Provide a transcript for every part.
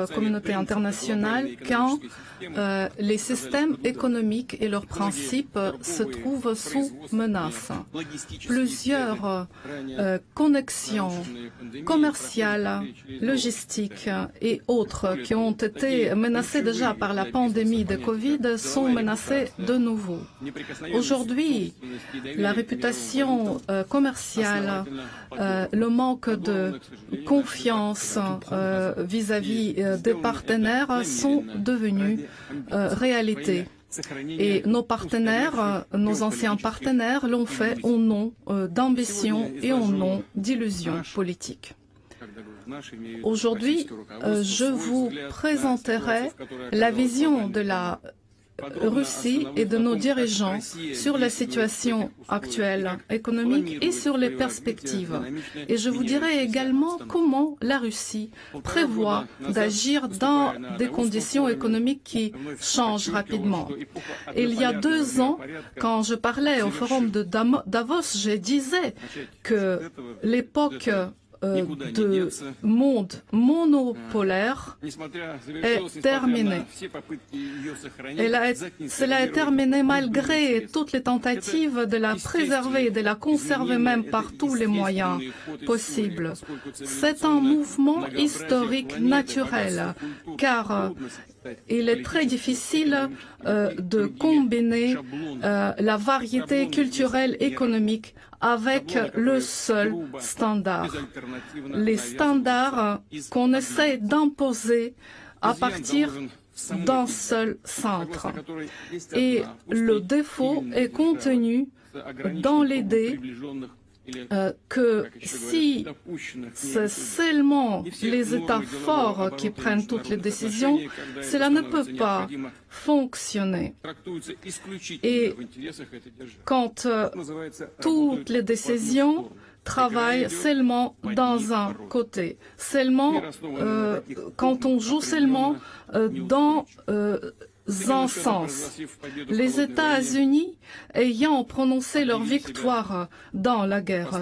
notre communauté internationale quand euh, les systèmes économiques et leurs principes se trouvent sous menace. Plusieurs euh, connexions commerciales, logistiques et autres qui ont été menacées déjà par la pandémie de Covid sont menacées de nouveau. Aujourd'hui, la réputation euh, commerciale, le manque de confiance vis-à-vis -vis, des partenaires sont devenus euh, réalité. Et nos partenaires, euh, nos anciens partenaires l'ont fait au nom euh, d'ambition et au nom d'illusions politiques. Aujourd'hui, je vous présenterai la vision de la Russie et de nos dirigeants sur la situation actuelle économique et sur les perspectives. Et je vous dirai également comment la Russie prévoit d'agir dans des conditions économiques qui changent rapidement. Il y a deux ans, quand je parlais au forum de Davos, je disais que l'époque euh, de monde monopolaire est terminé. cela est terminé malgré toutes les tentatives de la préserver, de la conserver même par tous les moyens possibles. C'est un mouvement historique naturel, car il est très difficile euh, de combiner euh, la variété culturelle économique avec le seul standard. Les standards qu'on essaie d'imposer à partir d'un seul centre. Et le défaut est contenu dans l'idée que si c'est seulement les États forts qui prennent toutes les décisions, cela ne peut pas fonctionner. Et quand euh, toutes les décisions travaillent seulement dans un côté, seulement euh, quand on joue seulement dans sens. Les États-Unis, ayant prononcé leur victoire dans la guerre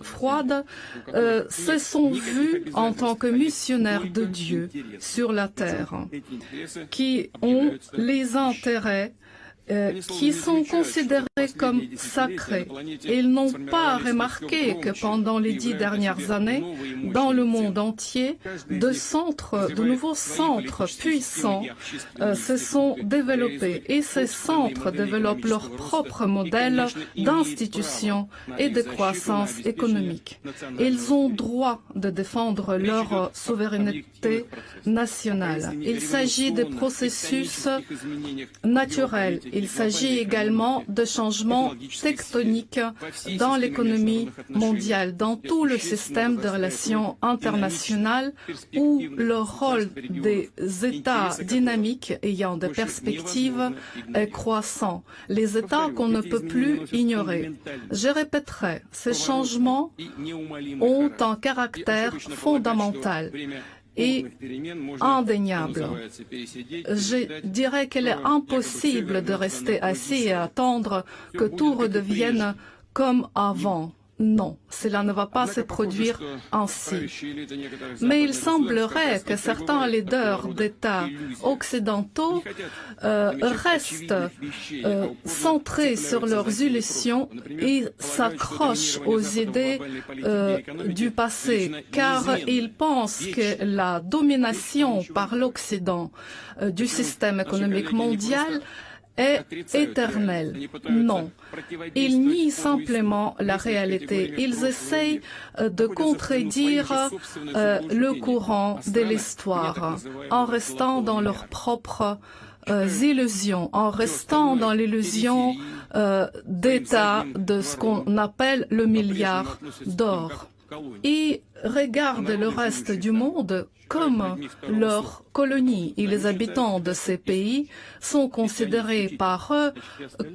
froide, euh, se sont vus en tant que missionnaires de Dieu sur la terre, qui ont les intérêts euh, qui sont considérés comme sacrés. Ils n'ont pas remarqué que pendant les dix dernières années, dans le monde entier, de nouveaux centres puissants euh, se sont développés et ces centres développent leur propre modèle d'institution et de croissance économique. Ils ont droit de défendre leur souveraineté nationale. Il s'agit de processus naturels. Il s'agit également de changements tectoniques dans l'économie mondiale, dans tout le système de relations internationales où le rôle des États dynamiques ayant des perspectives est croissant. Les États qu'on ne peut plus ignorer. Je répéterai, ces changements ont un caractère fondamental et indéniable. Je dirais qu'il est impossible de rester assis et attendre que tout redevienne comme avant. Non, cela ne va pas se produire ainsi. Mais il semblerait que certains leaders d'États occidentaux euh, restent euh, centrés sur leurs illusions et s'accrochent aux idées euh, du passé, car ils pensent que la domination par l'Occident du système économique mondial est éternel. Non. Ils nient simplement la réalité. Ils essayent euh, de contredire euh, le courant de l'histoire en restant dans leurs propres euh, illusions, en restant dans l'illusion d'état de ce qu'on appelle le milliard d'or. Regardent le reste du monde comme leur colonie et les habitants de ces pays sont considérés par eux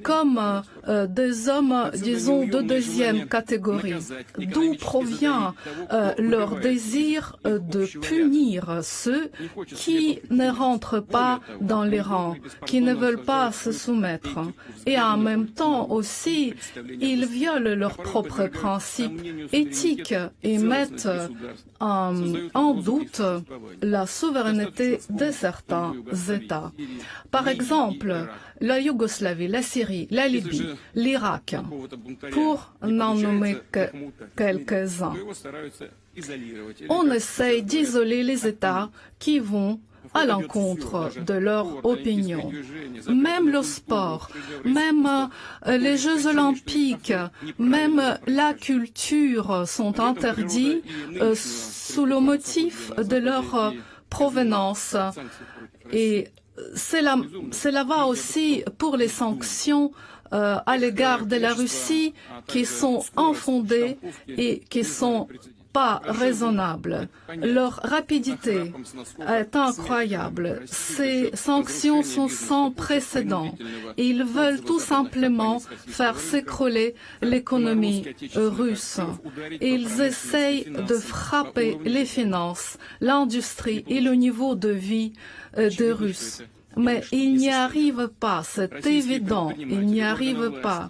comme euh, des hommes, disons, de deuxième catégorie, d'où provient euh, leur désir euh, de punir ceux qui ne rentrent pas dans les rangs, qui ne veulent pas se soumettre. Et en même temps aussi, ils violent leurs propres principes éthiques et mettent en doute la souveraineté de certains États. Par exemple, la Yougoslavie, la Syrie, la Libye, l'Irak, pour n'en nommer que quelques-uns. On essaye d'isoler les États qui vont à l'encontre de leur opinion. Même le sport, même euh, les Jeux olympiques, même la culture sont interdits euh, sous le motif de leur euh, provenance. Et cela, va aussi pour les sanctions à l'égard de la Russie qui sont infondées et qui sont pas raisonnables. Leur rapidité est incroyable. Ces sanctions sont sans précédent. Ils veulent tout simplement faire s'écrouler l'économie russe. Ils essayent de frapper les finances, l'industrie et le niveau de vie euh, des Russes. Mais ils n'y arrivent pas, c'est évident, ils n'y arrivent pas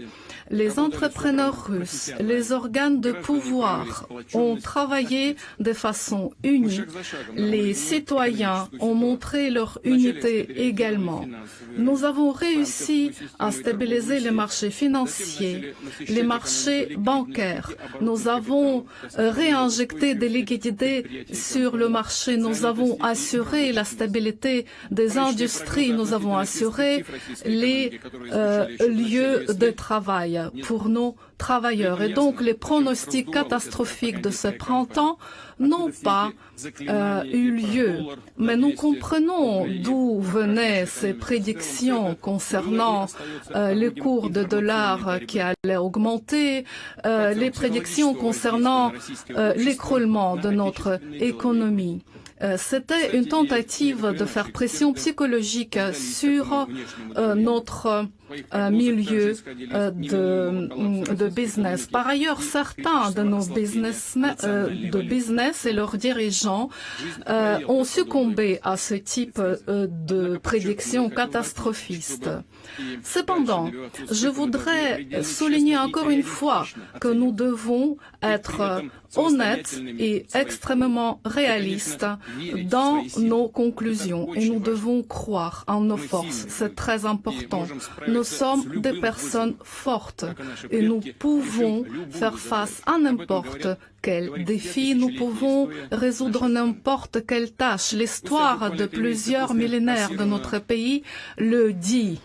les entrepreneurs russes, les organes de pouvoir ont travaillé de façon unie. Les citoyens ont montré leur unité également. Nous avons réussi à stabiliser les marchés financiers, les marchés bancaires. Nous avons euh, réinjecté des liquidités sur le marché. Nous avons assuré la stabilité des industries. Nous avons assuré les euh, lieux de travail pour nos travailleurs. Et donc les pronostics catastrophiques de ce printemps n'ont pas euh, eu lieu. Mais nous comprenons d'où venaient ces prédictions concernant euh, les cours de dollars qui allaient augmenter, euh, les prédictions concernant l'écroulement de notre économie. C'était une tentative de faire pression psychologique sur notre milieu de, de, business. Par ailleurs, certains de nos business, de business et leurs dirigeants ont succombé à ce type de prédictions catastrophistes. Cependant, je voudrais souligner encore une fois que nous devons être honnêtes et extrêmement réalistes dans nos conclusions et nous devons croire en nos forces. C'est très important. Nous sommes des personnes fortes et nous pouvons faire face à n'importe quel défi, nous pouvons résoudre n'importe quelle tâche. L'histoire de plusieurs millénaires de notre pays le dit.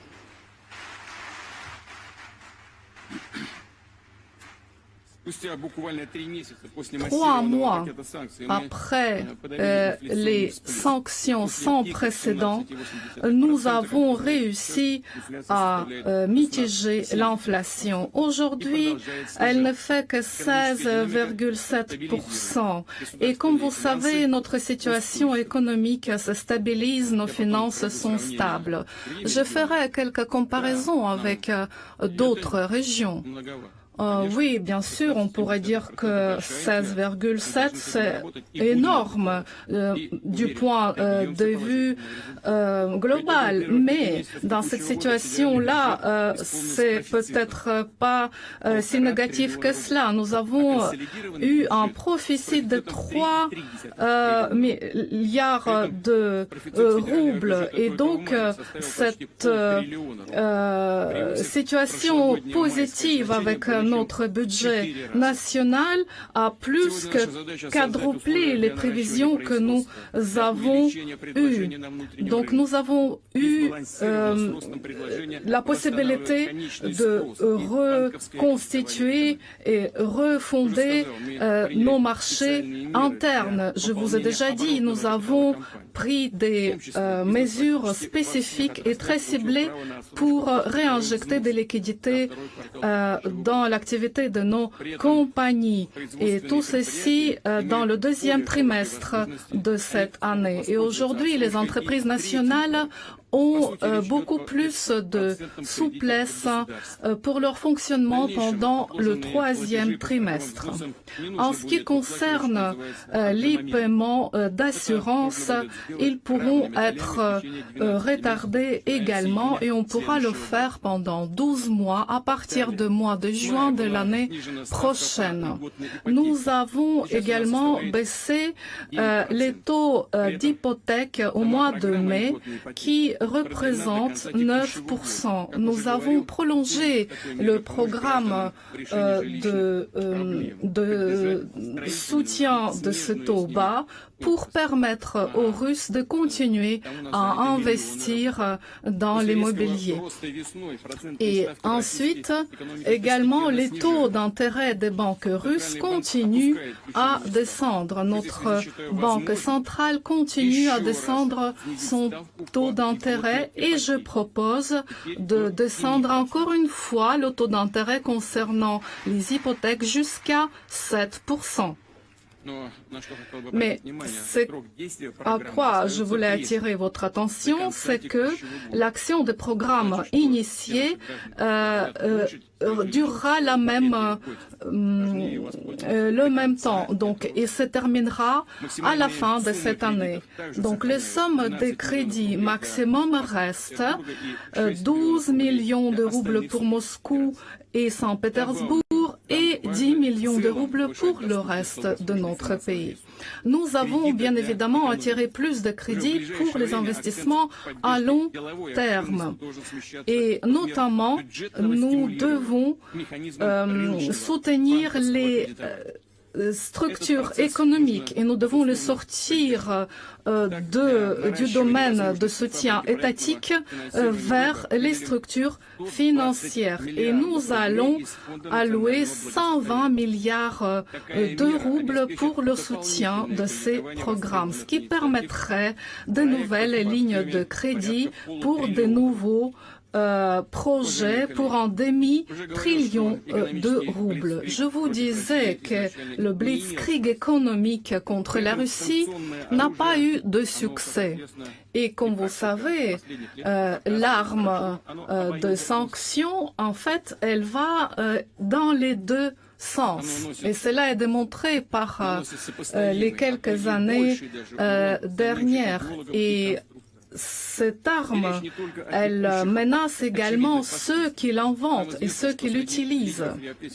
Trois mois après euh, les sanctions sans précédent, nous avons réussi à euh, mitiger l'inflation. Aujourd'hui, elle ne fait que 16,7%. Et comme vous savez, notre situation économique se stabilise, nos finances sont stables. Je ferai quelques comparaisons avec d'autres régions. Euh, oui, bien sûr, on pourrait dire que 16,7 c'est énorme euh, du point euh, de vue global, mais dans cette situation-là, c'est peut-être pas si négatif que cela. Nous avons eu un profit de 3 milliards de roubles et donc cette situation positive avec notre budget national a plus que quadruplé les prévisions que nous avons eues. Donc nous avons eu euh, la possibilité de reconstituer et refonder euh, nos marchés internes. Je vous ai déjà dit, nous avons pris des euh, mesures spécifiques et très ciblées pour réinjecter des liquidités dans l'activité de nos compagnies. Et tout ceci euh, dans le deuxième trimestre de cette année. Et aujourd'hui, les entreprises nationales ont euh, beaucoup plus de souplesse euh, pour leur fonctionnement pendant le troisième trimestre. En ce qui concerne euh, les paiements d'assurance, ils pourront être retardés également et on pourra le faire pendant 12 mois à partir du mois de juin de l'année prochaine. Nous avons également baissé les taux d'hypothèque au mois de mai qui représentent 9%. Nous avons prolongé le programme euh, euh, de soutien de ce taux bas pour permettre aux Russes de continuer à investir dans l'immobilier. Et ensuite, également, les taux d'intérêt des banques russes continuent à descendre. Notre banque centrale continue à descendre son taux d'intérêt et je propose de descendre encore une fois le taux d'intérêt concernant les hypothèques jusqu'à 7%. Mais ce à quoi je voulais attirer votre attention, c'est que l'action des programmes initiés euh, euh, durera la même, euh, le même temps, donc et se terminera à la fin de cette année. Donc les sommes des crédits maximum restent 12 millions de roubles pour Moscou et Saint-Pétersbourg et 10 millions de roubles pour le reste de notre pays. Nous avons bien évidemment attiré plus de crédits pour les investissements à long terme. Et notamment, nous devons euh, soutenir les euh, structure économique. et nous devons le sortir euh, de, du domaine de soutien étatique euh, vers les structures financières. Et nous allons allouer 120 milliards euh, de roubles pour le soutien de ces programmes, ce qui permettrait de nouvelles lignes de crédit pour de nouveaux euh, projet pour un demi-trillion euh, de roubles. Je vous disais que le blitzkrieg économique contre la Russie n'a pas eu de succès. Et comme vous savez, euh, l'arme euh, de sanction, en fait, elle va dans les deux sens. Et cela est démontré par euh, les quelques années euh, dernières. Et cette arme, elle menace également ceux qui l'inventent et ceux qui l'utilisent.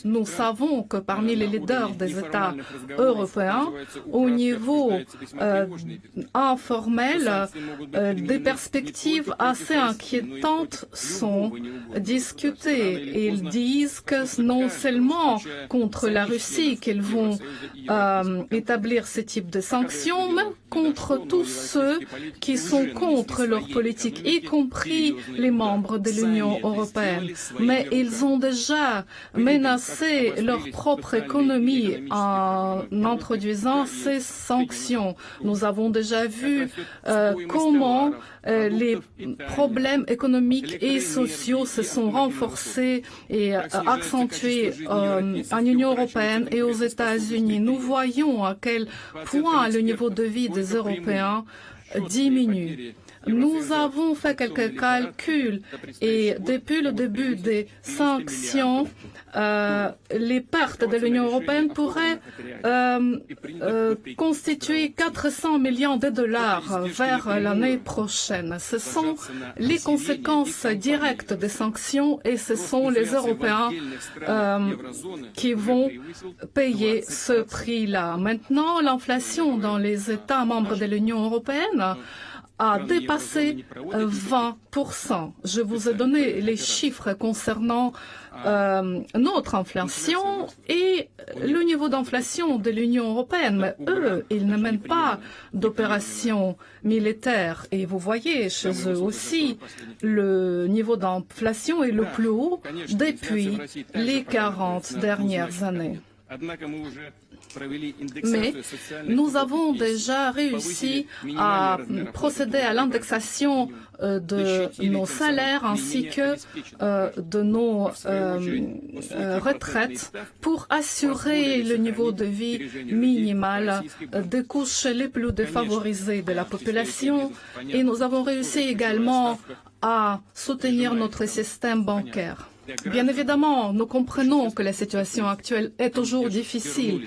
Nous savons que parmi les leaders des États européens, au niveau euh, informel, euh, des perspectives assez inquiétantes sont discutées. Ils disent que non seulement contre la Russie qu'ils vont euh, établir ce type de sanctions, mais contre tous ceux qui sont contre leur politique, y compris les membres de l'Union européenne. Mais ils ont déjà menacé leur propre économie en introduisant ces sanctions. Nous avons déjà vu euh, comment euh, les problèmes économiques et sociaux se sont renforcés et euh, accentués en Union européenne et aux États-Unis. Nous voyons à quel point le niveau de vie des Européens diminue. Nous avons fait quelques calculs et depuis le début des sanctions, euh, les pertes de l'Union européenne pourraient euh, euh, constituer 400 millions de dollars vers l'année prochaine. Ce sont les conséquences directes des sanctions et ce sont les Européens euh, qui vont payer ce prix-là. Maintenant, l'inflation dans les États membres de l'Union européenne a dépassé 20%. Je vous ai donné les chiffres concernant euh, notre inflation et le niveau d'inflation de l'Union européenne. Mais eux, ils ne mènent pas d'opérations militaires. Et vous voyez, chez eux aussi, le niveau d'inflation est le plus haut depuis les 40 dernières années. Mais nous avons déjà réussi à procéder à l'indexation euh, de nos salaires ainsi que euh, de nos euh, retraites pour assurer le niveau de vie minimal des couches les plus défavorisées de la population et nous avons réussi également à soutenir notre système bancaire. Bien évidemment, nous comprenons que la situation actuelle est toujours difficile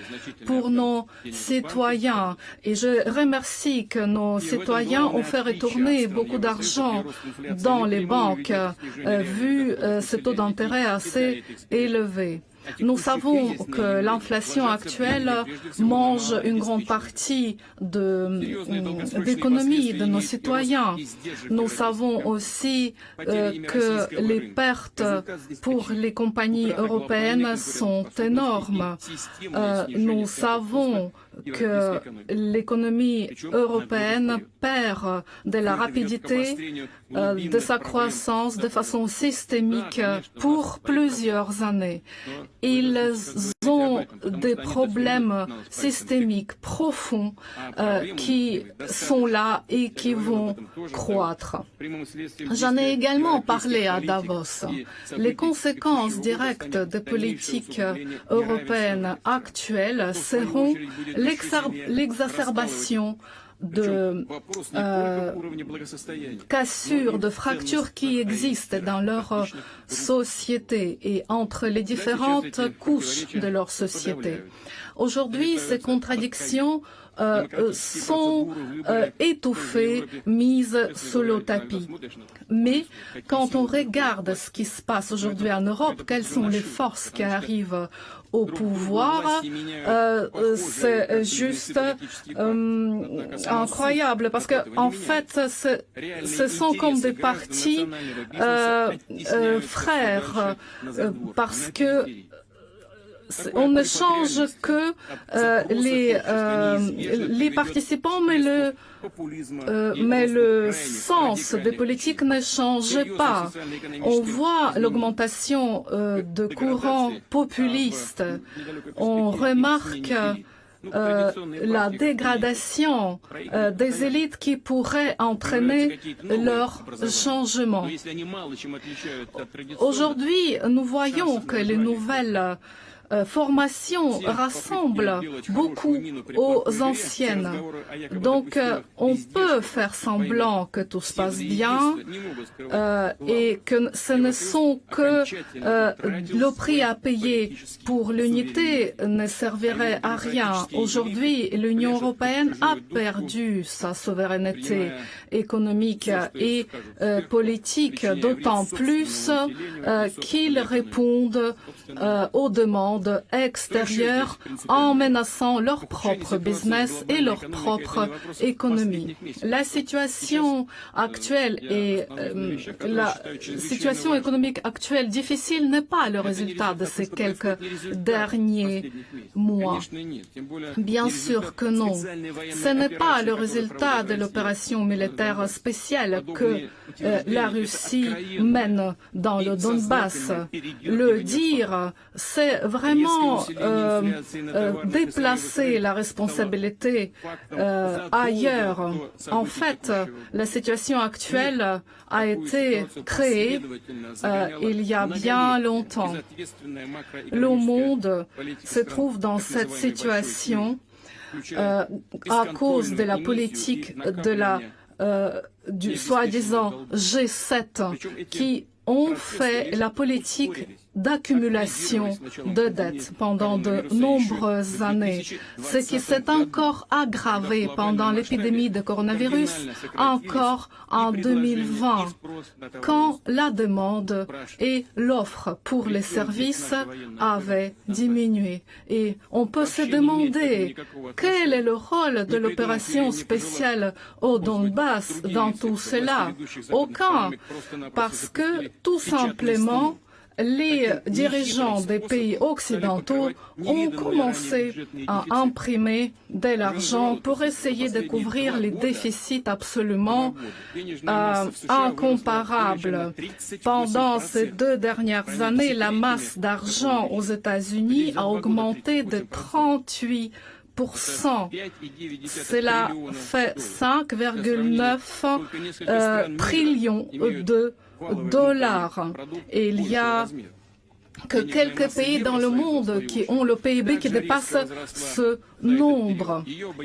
pour nos citoyens et je remercie que nos citoyens ont fait retourner beaucoup d'argent dans les banques euh, vu euh, ce taux d'intérêt assez élevé. Nous savons que l'inflation actuelle mange une grande partie de l'économie de, de nos citoyens. Nous savons aussi euh, que les pertes pour les compagnies européennes sont énormes. Euh, nous savons que l'économie européenne perd de la rapidité euh, de sa croissance de façon systémique pour plusieurs années. Ils ont des problèmes systémiques profonds euh, qui sont là et qui vont croître. J'en ai également parlé à Davos. Les conséquences directes des politiques européennes actuelles seront l'exacerbation de euh, cassures, de fractures qui existent dans leur société et entre les différentes couches de leur société. Aujourd'hui, ces contradictions euh, sont euh, étouffées, mises sous le tapis. Mais quand on regarde ce qui se passe aujourd'hui en Europe, quelles sont les forces qui arrivent au pouvoir, euh, c'est juste euh, incroyable parce que en fait, ce sont comme des partis euh, euh frères parce que on ne change que euh, les, euh, les participants, mais le, euh, mais le sens des politiques ne change pas. On voit l'augmentation euh, de courants populistes. On remarque euh, la dégradation euh, des élites qui pourrait entraîner leur changement. Aujourd'hui, nous voyons que les nouvelles formation rassemble beaucoup aux anciennes. Donc, euh, on peut faire semblant que tout se passe bien euh, et que ce ne sont que euh, le prix à payer pour l'unité ne servirait à rien. Aujourd'hui, l'Union européenne a perdu sa souveraineté économique et euh, politique, d'autant plus euh, qu'ils répondent aux demandes monde en menaçant leur propre business et leur propre économie. La situation actuelle et euh, la situation économique actuelle difficile n'est pas le résultat de ces quelques derniers mois. Bien sûr que non. Ce n'est pas le résultat de l'opération militaire spéciale que la Russie mène dans le Donbass. Le dire, c'est vraiment euh, euh, déplacer la responsabilité euh, ailleurs. En fait, la situation actuelle a été créée euh, il y a bien longtemps. Le monde se trouve dans cette situation euh, à cause de la politique de la euh, du soi-disant G7 qui ont fait la politique d'accumulation de dettes pendant de nombreuses années, ce qui s'est encore aggravé pendant l'épidémie de coronavirus, encore en 2020, quand la demande et l'offre pour les services avaient diminué. Et on peut se demander quel est le rôle de l'opération spéciale au Donbass dans tout cela. Aucun, parce que tout simplement, les dirigeants des pays occidentaux ont commencé à imprimer de l'argent pour essayer de couvrir les déficits absolument euh, incomparables. Pendant ces deux dernières années, la masse d'argent aux États-Unis a augmenté de 38% cela fait 5,9 euh, trillions de Et il y a que quelques pays dans le monde qui ont le PIB qui dépasse ce nombre.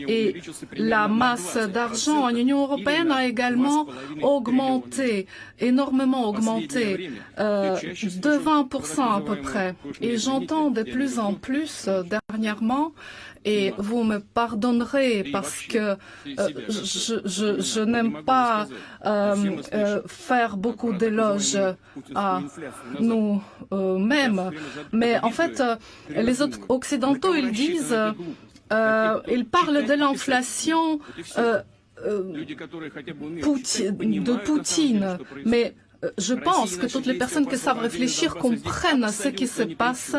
Et la masse d'argent en Union européenne a également augmenté, énormément augmenté, euh, de 20% à peu près. Et j'entends de plus en plus euh, dernièrement et vous me pardonnerez parce que euh, je, n'aime pas faire beaucoup d'éloges à nous-mêmes. Mais en fait, les occidentaux, ils disent, ils parlent de l'inflation de Poutine, mais euh, je pense que toutes les personnes qui savent réfléchir comprennent ce qui se passe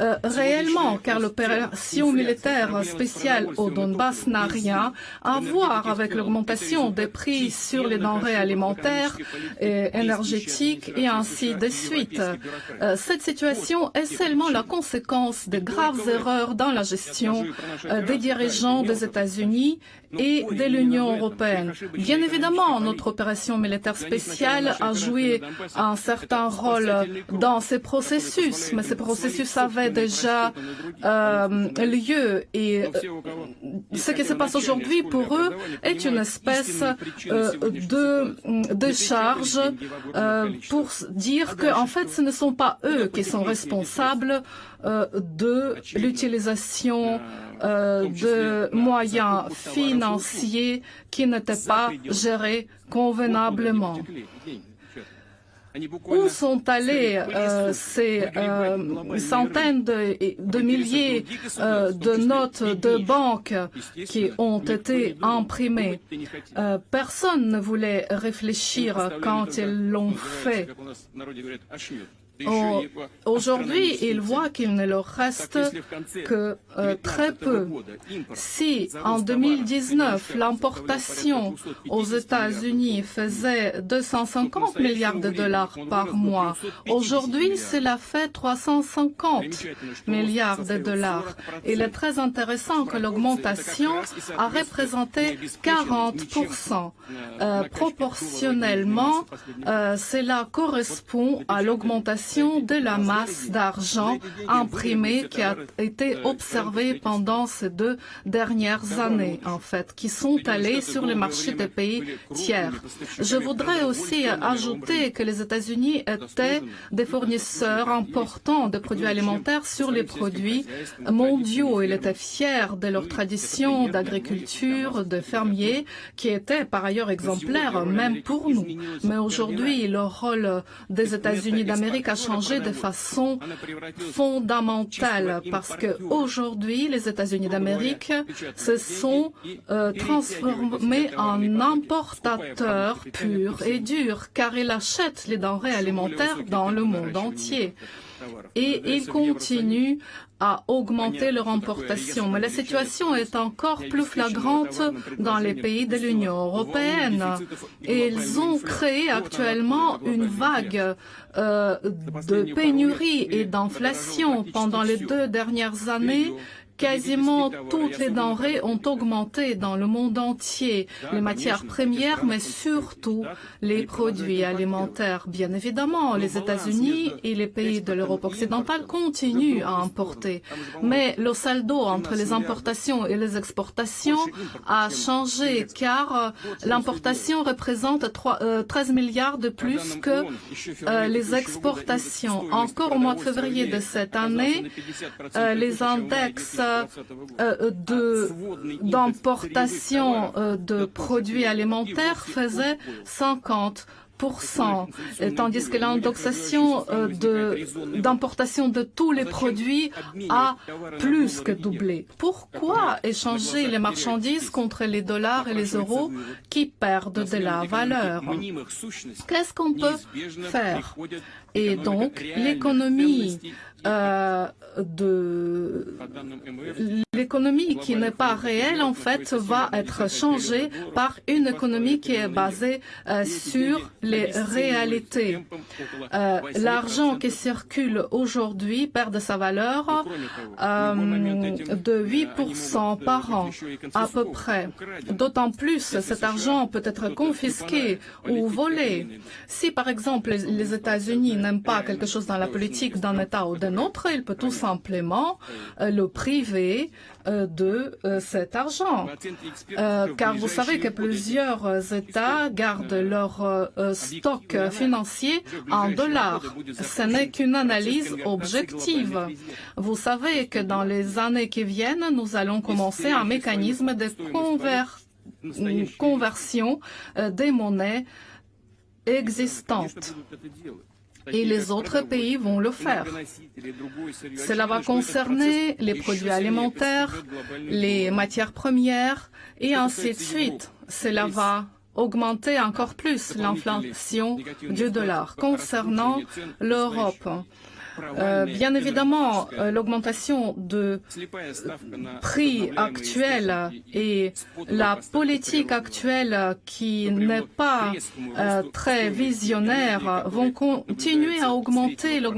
euh, réellement, car l'opération militaire spéciale au Donbass n'a rien à voir avec l'augmentation des prix sur les denrées alimentaires et énergétiques et ainsi de suite. Euh, cette situation est seulement la conséquence de graves erreurs dans la gestion euh, des dirigeants des États-Unis et de l'Union européenne. Bien évidemment, notre opération militaire spéciale a joué un certain rôle dans ces processus, mais ces processus avaient déjà euh, lieu et euh, ce qui se passe aujourd'hui pour eux est une espèce euh, de, charge euh, pour dire que en fait ce ne sont pas eux qui sont responsables euh, de l'utilisation euh, de moyens financiers qui n'étaient pas gérés convenablement. Où sont allées euh, ces euh, centaines de, de milliers euh, de notes de banque qui ont été imprimées Personne ne voulait réfléchir quand ils l'ont fait. Aujourd'hui, ils voient qu'il ne leur reste que euh, très peu. Si en 2019, l'importation aux États-Unis faisait 250 milliards de dollars par mois, aujourd'hui, cela fait 350 milliards de dollars. Il est très intéressant que l'augmentation a représenté 40 euh, Proportionnellement, euh, cela correspond à l'augmentation de la masse d'argent imprimée qui a été observée pendant ces deux dernières années, en fait, qui sont allées sur les marchés des pays tiers. Je voudrais aussi ajouter que les États-Unis étaient des fournisseurs importants de produits alimentaires sur les produits mondiaux. Ils étaient fiers de leur tradition d'agriculture, de fermiers, qui étaient par ailleurs exemplaires, même pour nous. Mais aujourd'hui, le rôle des États-Unis d'Amérique a changé de façon fondamentale parce que aujourd'hui, les États-Unis d'Amérique se sont euh, transformés en importateurs purs et durs car ils achètent les denrées alimentaires dans le monde entier. Et ils continuent à augmenter leur importation. Mais la situation est encore plus flagrante dans les pays de l'Union européenne. Et ils ont créé actuellement une vague euh, de pénurie et d'inflation pendant les deux dernières années Quasiment toutes les denrées ont augmenté dans le monde entier, les matières premières, mais surtout les produits alimentaires. Bien évidemment, les États-Unis et les pays de l'Europe occidentale continuent à importer, mais le saldo entre les importations et les exportations a changé car l'importation représente 3, euh, 13 milliards de plus que euh, les exportations. Encore au mois de février de cette année, euh, les index d'importation euh, de produits alimentaires faisait 50 tandis que l'indexation euh, d'importation de, tous les produits a plus que doublé. Pourquoi échanger les marchandises contre les dollars et les euros qui perdent de la valeur? Qu'est-ce qu'on peut faire? Et donc, l'économie euh, l'économie qui n'est pas réelle en fait va être changée par une économie qui est basée euh, sur les réalités. Euh, L'argent qui circule aujourd'hui perd de sa valeur de 8% par an à peu près. D'autant plus cet argent peut être confisqué ou volé. Si par exemple les États-Unis n'aiment pas quelque chose dans la politique d'un État ou d'un autre, il peut tout simplement euh, le priver de cet argent. car vous savez que plusieurs États gardent leur stock financier en dollars. Ce n'est qu'une analyse objective. Vous savez que dans les années qui viennent, nous allons commencer un mécanisme de conversion des monnaies existantes et les autres pays vont le faire. Cela va concerner les produits alimentaires, les matières premières et ainsi de suite. Cela va augmenter encore plus l'inflation du dollar. Concernant l'Europe, bien évidemment, euh, l'augmentation de prix actuel et la politique actuelle qui n'est pas euh, très visionnaire vont continuer à augmenter le,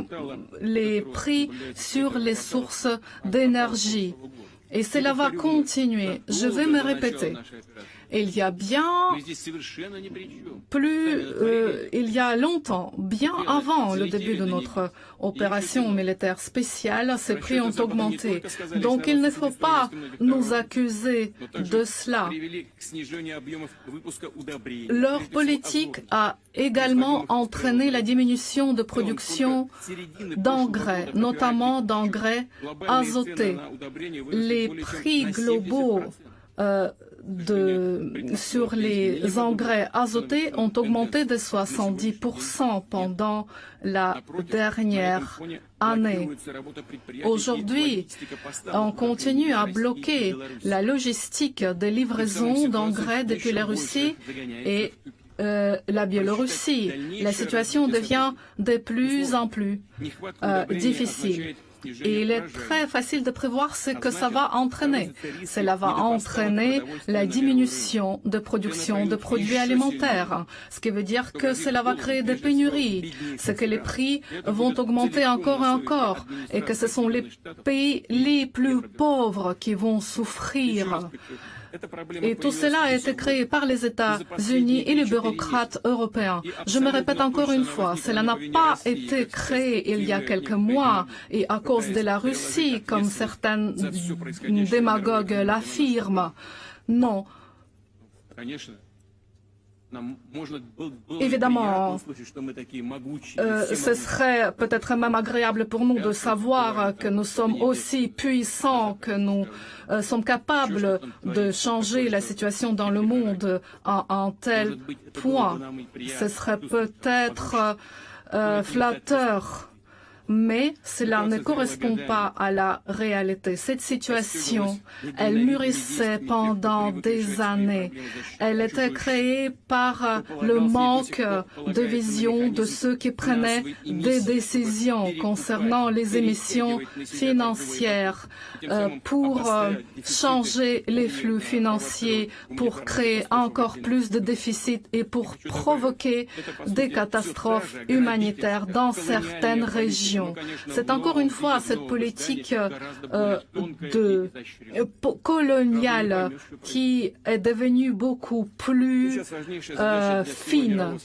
les prix sur les sources d'énergie. Et cela va continuer. Je vais me répéter il y a bien plus, euh, il y a longtemps, bien avant le début de notre opération militaire spéciale, ces prix ont augmenté. Donc il ne faut pas nous accuser de cela. Leur politique a également entraîné la diminution de production d'engrais, notamment d'engrais azotés. Les prix globaux de, sur les engrais azotés ont augmenté de 70% pendant la dernière année. Aujourd'hui, on continue à bloquer la logistique des livraisons d'engrais depuis la Russie et euh, la Biélorussie. La situation devient de plus en plus euh, difficile. Et il est très facile de prévoir ce que ça va entraîner. Cela va entraîner la diminution de production de produits alimentaires, ce qui veut dire que cela va créer des pénuries, ce que les prix vont augmenter encore et encore, et que ce sont les pays les plus pauvres qui vont souffrir et tout cela a été créé par les États-Unis et les bureaucrates européens. Je me répète encore une fois, cela n'a pas été créé il y a quelques mois et à cause de la Russie, comme certains démagogues l'affirment. Non. Évidemment, euh, ce serait peut-être même agréable pour nous de savoir que nous sommes aussi puissants, que nous euh, sommes capables de changer la situation dans le monde à un tel point. Ce serait peut-être euh, flatteur mais cela ne correspond pas à la réalité. Cette situation, elle mûrissait pendant des années. Elle était créée par le manque de vision de ceux qui prenaient des décisions concernant les émissions financières euh, pour euh, changer les flux financiers, pour créer encore plus de déficits et pour provoquer des catastrophes humanitaires dans certaines régions. C'est encore une fois cette politique euh, euh, coloniale qui est devenue beaucoup plus euh, fine,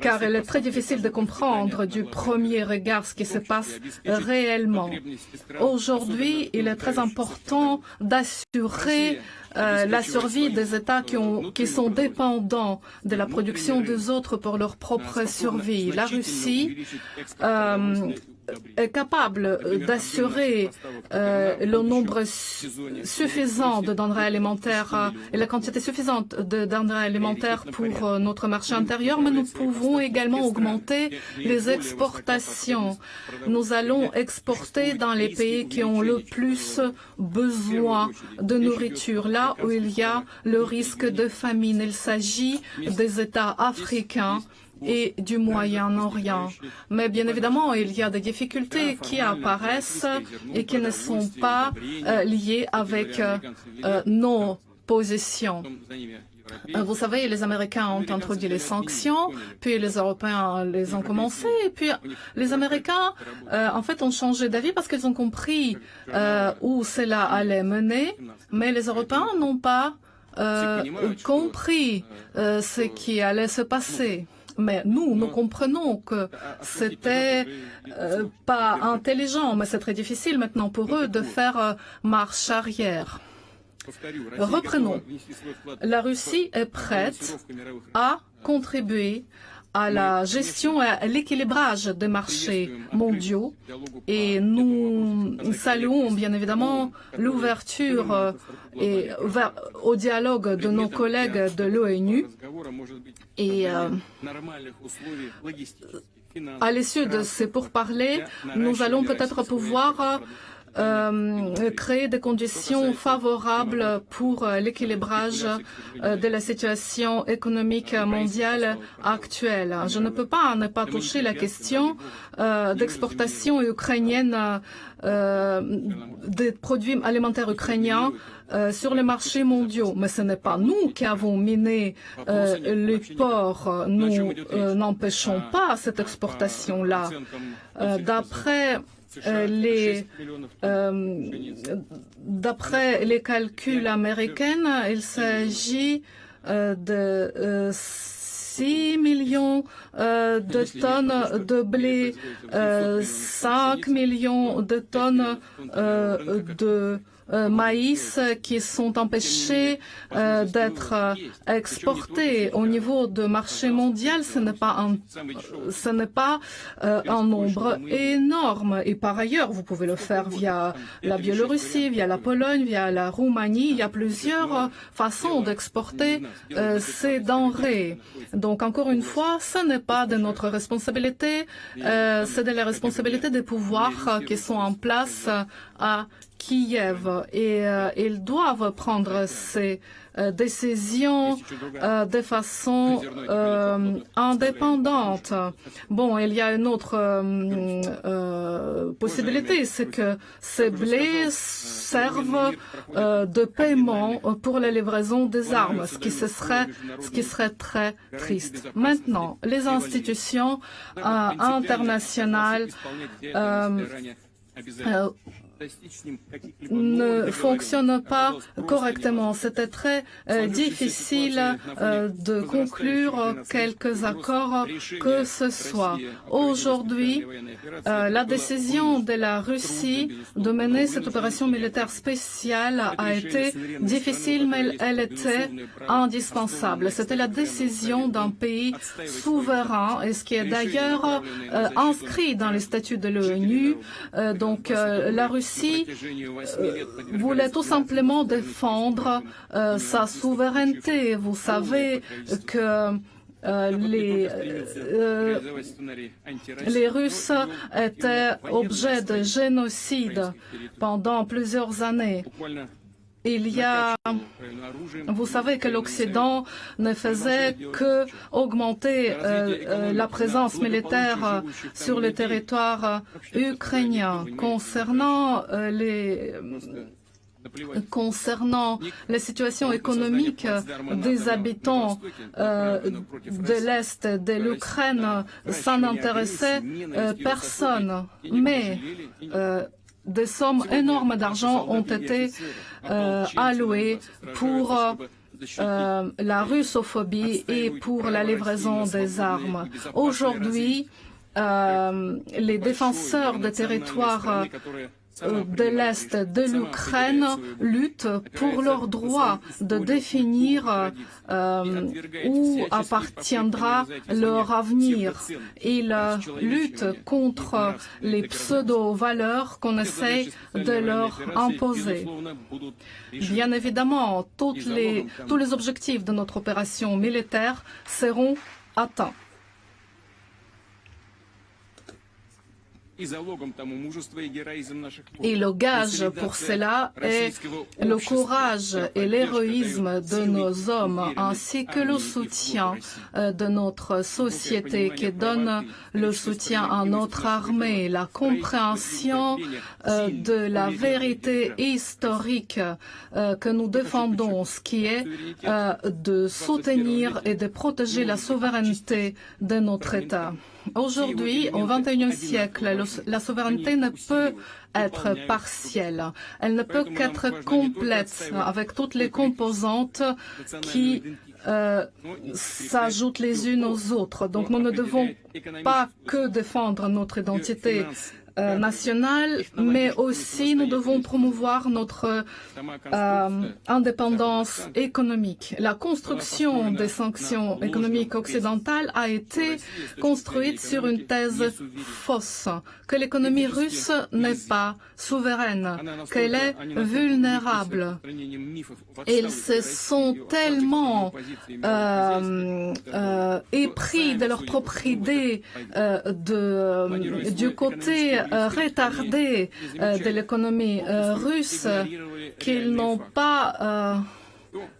car elle est très difficile de comprendre du premier regard ce qui se passe réellement. Aujourd'hui, il est très important d'assurer la survie des États qui, ont, qui, sont dépendants de la production des autres pour leur propre survie. La Russie est capable d'assurer euh, le nombre suffisant de denrées alimentaires euh, et la quantité suffisante de denrées alimentaires pour euh, notre marché intérieur, mais nous pouvons également augmenter les exportations. Nous allons exporter dans les pays qui ont le plus besoin de nourriture, là où il y a le risque de famine. Il s'agit des États africains et du Moyen-Orient. Mais bien évidemment, il y a des difficultés qui apparaissent et qui ne sont pas euh, liées avec euh, euh nos positions. Vous savez, les Américains ont introduit les sanctions, puis les Européens les ont commencé, et puis les Américains, en fait, ont changé d'avis parce qu'ils ont compris où cela allait mener, mais les Européens n'ont pas compris ce qui allait se passer. Mais nous, nous comprenons que c'était euh, pas intelligent, mais c'est très difficile maintenant pour eux de faire euh, marche arrière. Reprenons. La Russie est prête à contribuer à la gestion et à l'équilibrage des marchés mondiaux et nous saluons bien évidemment l'ouverture euh, et au dialogue de nos collègues de l'ONU et euh, à l'issue de ces pourparlers, nous allons peut-être pouvoir euh, créer des conditions favorables pour euh, l'équilibrage euh, de la situation économique mondiale actuelle. Je ne peux pas ne pas toucher la question euh, d'exportation ukrainienne euh, des produits alimentaires ukrainiens euh, sur les marchés mondiaux. Mais ce n'est pas nous qui avons miné les ports. Nous n'empêchons pas cette exportation-là. D'après euh, les, euh, d'après les calculs américains, il s'agit euh, de 6 millions de tonnes de blé, 5 millions de tonnes de euh, maïs qui sont empêchés euh, d'être euh, exportés. Au niveau de marché mondial, ce n'est pas un, ce n'est pas un nombre énorme. Et par ailleurs, vous pouvez le faire via la Biélorussie, via la Pologne, via la Roumanie. Il y a plusieurs façons d'exporter ces denrées. Donc, encore une fois, ce n'est pas de notre responsabilité, c'est de la responsabilité des pouvoirs qui sont en place à Kiev et euh, ils doivent prendre ces euh, décisions euh, de façon indépendante. Bon, il y a une autre possibilité, c'est que ces blés servent de paiement pour la livraison des armes, ce qui, ce serait, ce qui serait très triste. Maintenant, les institutions internationales ne fonctionne pas correctement. C'était très euh, difficile euh, de conclure quelques accords que ce soit. Aujourd'hui, euh, la décision de la Russie de mener cette opération militaire spéciale a été difficile, mais elle était indispensable. C'était la décision d'un pays souverain, et ce qui est d'ailleurs inscrit dans les statuts de l'ONU. donc la Russie Russie euh, voulait tout simplement défendre euh, sa souveraineté. Vous savez que euh, les, les Russes étaient objet de génocide pendant plusieurs années. Il y a, vous savez que l'Occident ne faisait que augmenter euh, euh, la présence militaire sur le territoire ukrainien. Concernant euh, les concernant la situation économique des habitants de l'Est de l'Ukraine, ça n'intéressait personne. Mais des sommes énormes d'argent ont été euh, allouées pour euh, la russophobie et pour la livraison des armes. Aujourd'hui, euh, les défenseurs des territoires euh, de l'Est de l'Ukraine luttent pour leur droit de définir euh, où appartiendra leur avenir. Ils luttent contre les pseudo-valeurs qu'on essaie de leur imposer. Bien évidemment, tous les objectifs de notre opération militaire seront atteints. Et le gage pour cela est le courage et l'héroïsme de nos hommes, ainsi que le soutien euh, de notre société qui donne le soutien à notre armée, la compréhension euh, de la vérité historique que nous défendons, ce qui est de soutenir et de protéger la souveraineté de notre État. Aujourd'hui, au XXIe siècle, la souveraineté ne peut être partielle. Elle ne peut qu'être complète avec toutes les composantes qui euh, s'ajoutent les unes aux autres. Donc nous ne devons pas que défendre notre identité euh, nationale, mais aussi nous devons promouvoir notre euh, indépendance économique. La construction des sanctions économiques occidentales a été construite sur une thèse fausse, que l'économie russe n'est pas souveraine, qu'elle est vulnérable. Ils se sont tellement euh, euh, épris de leur propre idée euh, de, du côté euh, retardé euh, de l'économie euh, russe qu'ils n'ont pas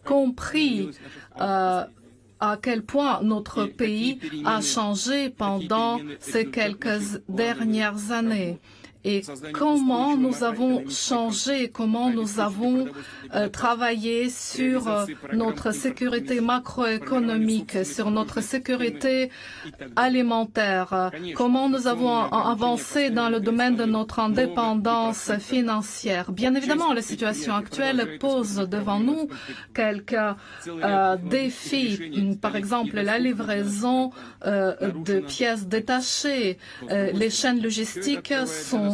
compris à quel point notre pays a changé pendant ces quelques dernières années et comment nous avons changé, comment nous avons euh, travaillé sur euh, notre sécurité macroéconomique, sur notre sécurité alimentaire, comment nous avons avancé dans le domaine de notre indépendance financière. Bien évidemment, la situation actuelle pose devant nous quelques euh, défis, par exemple la livraison de pièces détachées. Les chaînes logistiques sont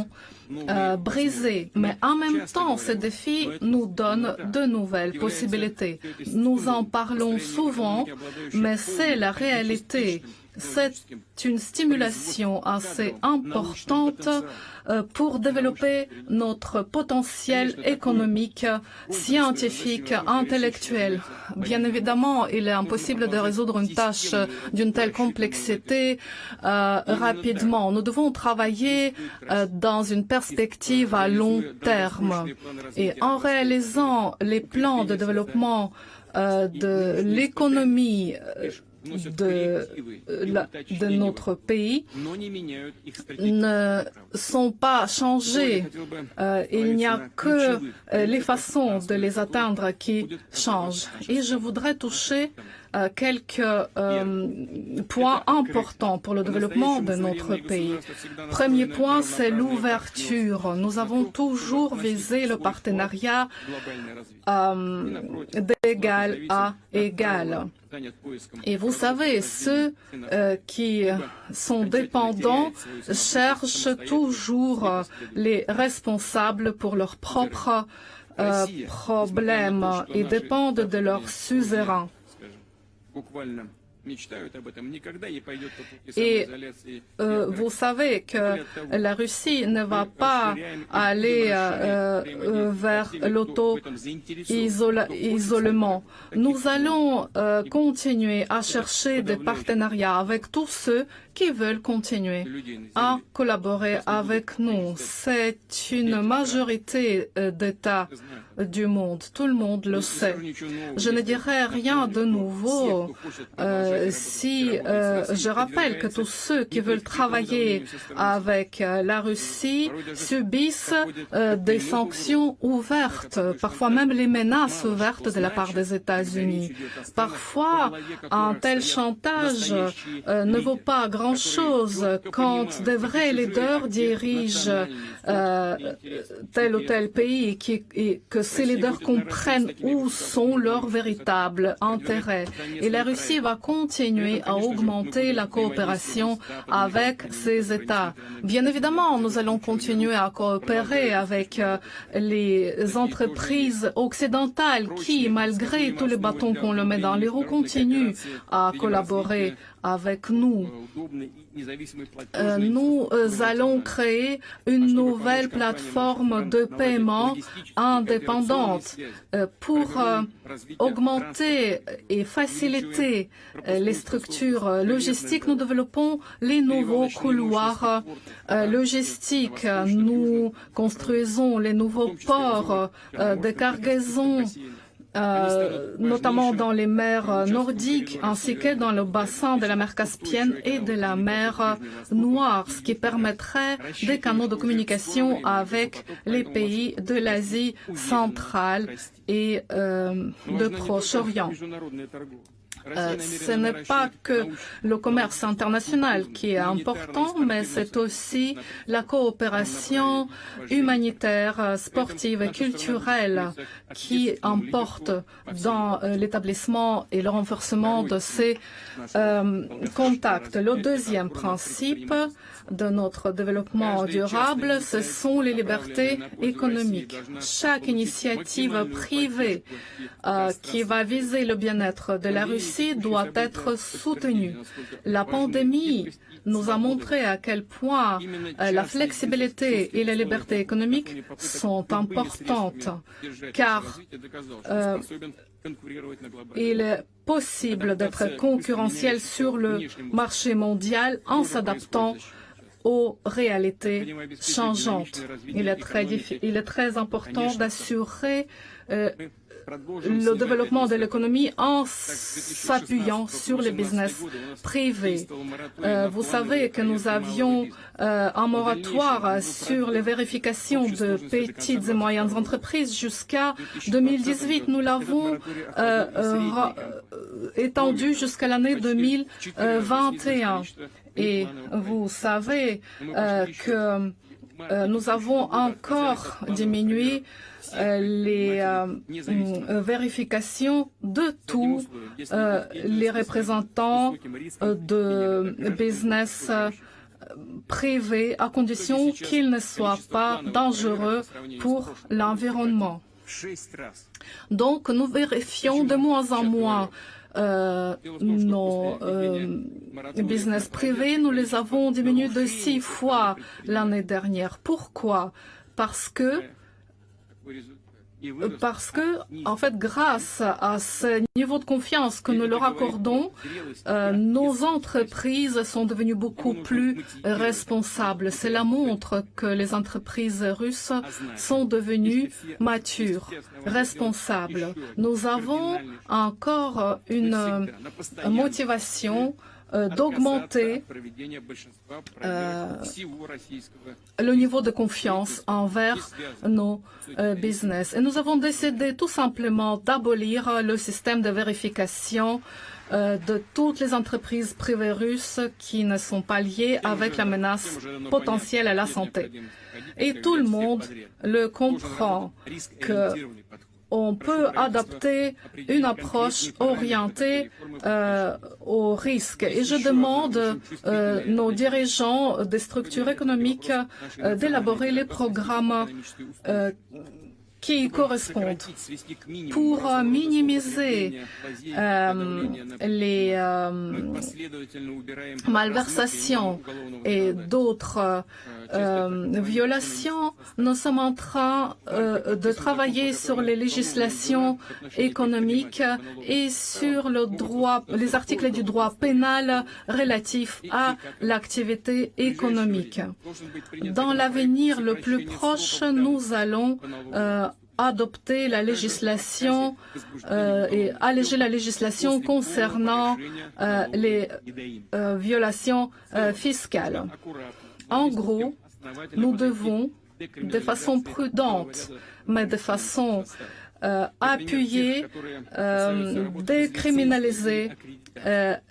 euh, brisés. Mais en même temps, ces défis nous donnent de nouvelles possibilités. Nous en parlons souvent, mais c'est la réalité. C'est une stimulation assez importante euh, pour développer notre potentiel économique, scientifique, intellectuel. Bien évidemment, il est impossible de résoudre une tâche d'une telle complexité euh, rapidement. Nous devons travailler euh, dans une perspective à long terme. Et en réalisant les plans de développement de l'économie de, la, de notre pays ne sont pas changés. Euh, il n'y a que euh, les façons de les atteindre qui changent. Et je voudrais toucher euh, quelques euh, points importants pour le développement de notre pays. Premier point, c'est l'ouverture. Nous avons toujours visé le partenariat euh, d'égal à égal. Et vous savez, ceux qui sont dépendants cherchent toujours les responsables pour leurs propres problèmes et dépendent de leurs suzerains. Et euh, vous savez que la Russie ne va pas aller euh, euh, vers l'auto-isolement. Nous allons euh, continuer à chercher des partenariats avec tous ceux qui veulent continuer à collaborer avec nous. C'est une majorité euh, d'États du monde. Tout le monde le sait. Je ne dirai rien de nouveau euh, si euh, je rappelle que tous ceux qui veulent travailler avec euh, la Russie subissent euh, des sanctions ouvertes, parfois même les menaces ouvertes de la part des États-Unis. Parfois, un tel chantage euh, ne vaut pas grand-chose quand de vrais leaders dirigent euh, tel ou tel pays et, et que ces leaders comprennent où sont leurs véritables intérêts. Et la Russie va continuer à augmenter la coopération avec ces États. Bien évidemment, nous allons continuer à coopérer avec euh, les entreprises occidentales qui, malgré tous les bâtons qu'on leur met dans les roues, continuent à collaborer avec nous. Euh, nous euh, allons créer une nouvelle plateforme de paiement indépendante euh, pour augmenter et faciliter les structures logistiques. Nous développons les nouveaux couloirs logistiques. Nous construisons les nouveaux ports de cargaison euh, notamment dans les mers nordiques ainsi que dans le bassin de la mer Caspienne et de la mer Noire, ce qui permettrait des canaux de communication avec les pays de l'Asie centrale et euh, de Proche-Orient. Euh, ce n'est pas que le commerce international qui est important, mais c'est aussi la coopération humanitaire, sportive et culturelle qui emporte dans euh, l'établissement et le renforcement de ces euh, contacts. Le deuxième principe de notre développement durable, ce sont les libertés économiques. Chaque initiative privée qui va viser le bien-être de la Russie doit être soutenue. La pandémie nous a montré à quel point euh, la flexibilité et la liberté économique sont importantes, car euh, il est possible d'être concurrentiel sur le marché mondial en s'adaptant aux réalités changeantes. Il est très, important d'assurer euh, le développement de l'économie en s'appuyant sur les business privés. Euh, vous savez que nous avions euh, un moratoire sur les vérifications de petites et moyennes entreprises jusqu'à 2018. Nous l'avons euh, étendu jusqu'à l'année 2021. Et vous savez que nous avons encore diminué les euh, euh, vérifications de tous les représentants de business privés à condition qu'ils ne soient pas dangereux pour l'environnement. Donc, nous vérifions de moins en moins euh, nos euh, business privés. Nous les avons diminués de six fois l'année dernière. Pourquoi? Parce que parce que, en fait, grâce à ce niveau de confiance que nous leur accordons, euh, nos entreprises sont devenues beaucoup plus responsables. Cela montre que les entreprises russes sont devenues matures, responsables. Nous avons encore une motivation euh, d'augmenter euh, le niveau de confiance envers nos euh, business. Et nous avons décidé tout simplement d'abolir le système de vérification de toutes les entreprises privées russes qui ne sont pas liées avec la menace potentielle à la santé. Et tout le monde le comprend que on peut adapter une approche orientée euh, au risque. Et je demande euh, nos dirigeants des structures économiques euh, d'élaborer les programmes euh, qui correspondent pour euh, minimiser les malversations et d'autres euh, violations. Nous sommes en train euh, de travailler sur les législations économiques et sur les articles du droit pénal relatifs à l'activité économique. Dans l'avenir le plus proche, nous allons euh, adopter la législation et alléger la législation concernant les violations fiscales. En gros, nous devons, de façon prudente, mais de façon euh, appuyée, euh, décriminaliser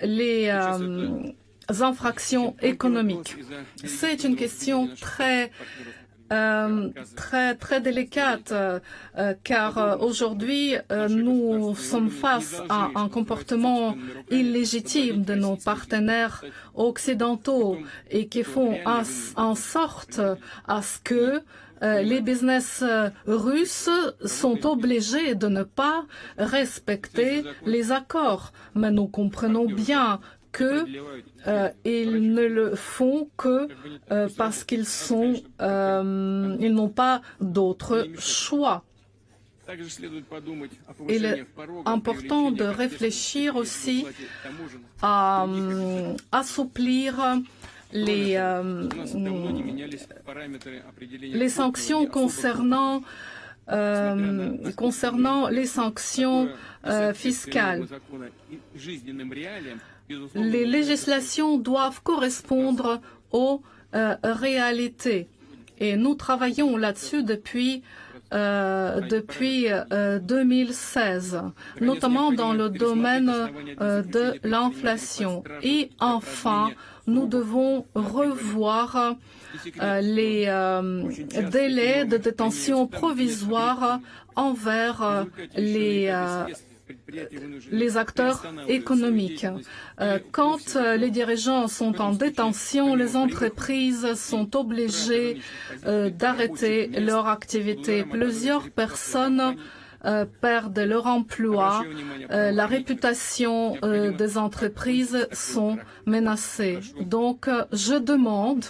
les infractions économiques. C'est une question très euh, très très délicate euh, car euh, aujourd'hui nous sommes face à un comportement illégitime de nos partenaires occidentaux et qui font en, sorte à ce que les business russes sont obligés de ne pas respecter les accords. Mais nous comprenons bien qu'ils euh, ne le font que euh, parce qu'ils sont, euh, ils n'ont pas d'autre choix. Il est important de réfléchir aussi à euh, assouplir les, les sanctions concernant concernant les sanctions fiscales. Les législations doivent correspondre aux euh, réalités. Et nous travaillons là-dessus depuis euh, depuis euh, 2016, notamment dans le domaine euh, de l'inflation. Et enfin, nous devons revoir euh, les euh, délais de détention provisoire envers euh, les les acteurs économiques. Quand les dirigeants sont en détention, les entreprises sont obligées d'arrêter leur activité. Plusieurs personnes euh, perdent leur emploi, euh, la réputation euh, des entreprises sont menacées. Donc, je demande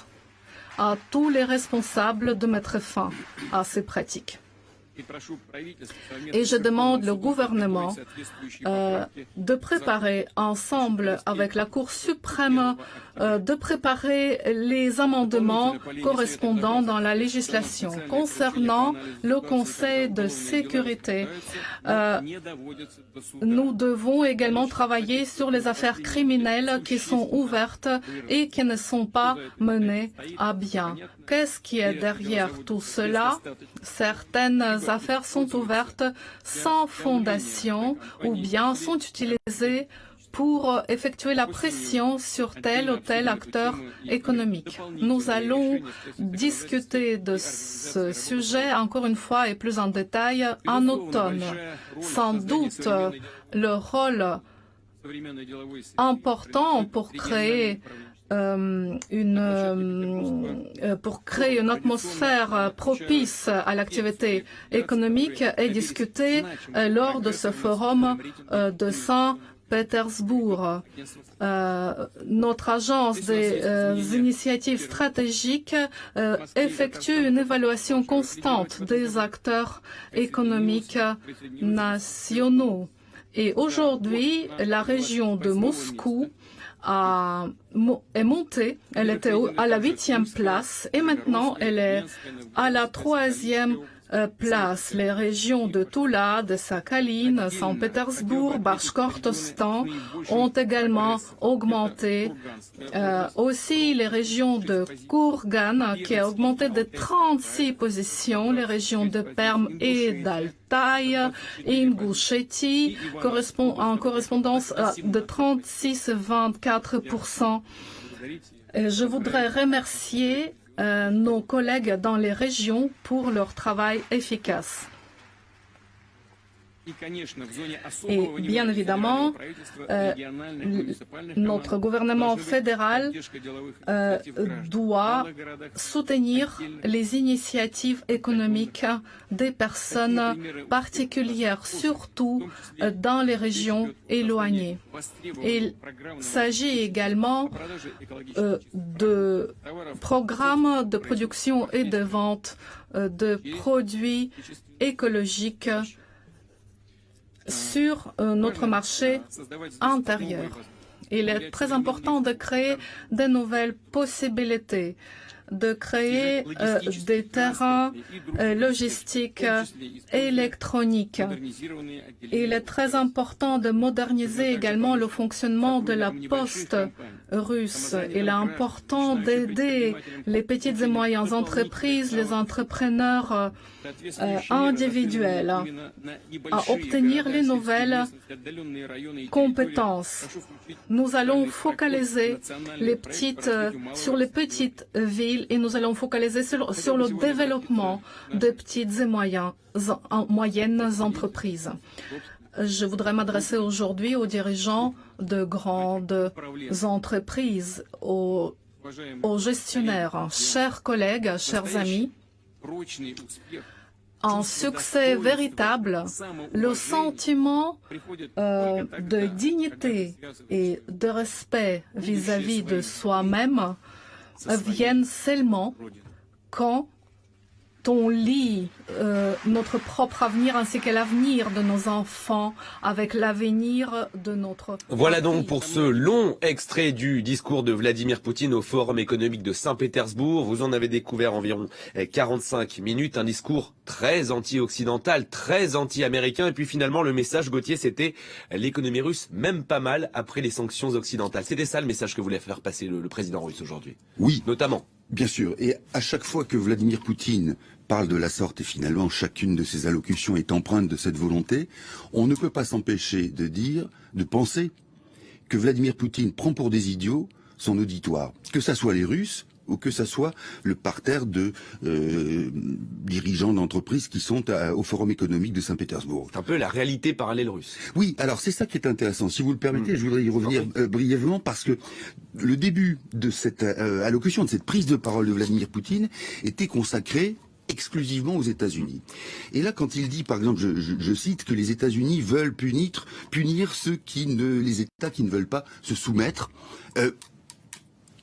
à tous les responsables de mettre fin à ces pratiques. Et je demande au gouvernement euh, de préparer ensemble avec la Cour suprême euh, de préparer les amendements correspondants dans la législation. Concernant le Conseil de sécurité, euh, nous devons également travailler sur les affaires criminelles qui sont ouvertes et qui ne sont pas menées à bien. Qu'est-ce qui est derrière tout cela? Certaines affaires sont ouvertes sans fondation ou bien sont utilisées pour effectuer la pression sur tel ou tel acteur économique. Nous allons discuter de ce sujet encore une fois et plus en détail en automne. Sans doute, le rôle important pour créer euh, une, euh, pour créer une atmosphère propice à l'activité économique est discutée euh, lors de ce forum euh, de Saint-Pétersbourg. Euh, notre agence des euh, initiatives stratégiques effectue une évaluation constante des acteurs économiques nationaux. Et aujourd'hui, la région de Moscou a, est montée. Elle était à la huitième place et maintenant elle est à la troisième place. Les régions de Tula, de Sakhalin, Saint-Pétersbourg, Bashkortostan ont également augmenté. Euh, aussi les régions de Kourgan qui a augmenté de 36 positions, les régions de Perm et d'Altaï, Ingushetti correspond, en correspondance de 36-24%. Je voudrais remercier euh, nos collègues dans les régions pour leur travail efficace. Et bien évidemment, euh, notre gouvernement fédéral euh, doit soutenir les initiatives économiques des personnes particulières, surtout euh, dans les régions éloignées. Il s'agit également euh, de programmes de production et de vente de produits écologiques sur euh, notre marché intérieur. Il est très important de créer de nouvelles possibilités de créer euh, des terrains euh, logistiques électroniques. Il est très important de moderniser également le fonctionnement de la poste russe. Il est important d'aider les petites et moyennes entreprises, les entrepreneurs euh, individuels à obtenir les nouvelles compétences. Nous allons focaliser petites, sur les petites villes et nous allons focaliser sur, le développement de petites et moyennes, entreprises. Je voudrais m'adresser aujourd'hui aux dirigeants de grandes entreprises, aux gestionnaires. Chers collègues, chers amis, un succès véritable, le sentiment euh, de dignité et de respect vis-à-vis -vis de soi-même viennent seulement quand on lit euh, notre propre avenir ainsi que l'avenir de nos enfants avec l'avenir de notre Voilà donc pour ce long extrait du discours de Vladimir Poutine au Forum économique de Saint-Pétersbourg. Vous en avez découvert environ 45 minutes, un discours très anti-occidental, très anti-américain et puis finalement le message Gauthier c'était l'économie russe même pas mal après les sanctions occidentales. C'était ça le message que voulait faire passer le, le président russe aujourd'hui. Oui. Notamment. Bien sûr. Et à chaque fois que Vladimir Poutine parle de la sorte, et finalement chacune de ses allocutions est empreinte de cette volonté, on ne peut pas s'empêcher de dire, de penser que Vladimir Poutine prend pour des idiots son auditoire, que ça soit les Russes ou que ça soit le parterre de euh, dirigeants d'entreprises qui sont au Forum économique de Saint-Pétersbourg. C'est un peu la réalité parallèle russe. Oui, alors c'est ça qui est intéressant. Si vous le permettez, je voudrais y revenir euh, brièvement parce que le début de cette euh, allocution, de cette prise de parole de Vladimir Poutine était consacré exclusivement aux États-Unis. Et là, quand il dit, par exemple, je, cite, que les États-Unis veulent punir, punir ceux qui ne, les États qui ne veulent pas se soumettre. Euh,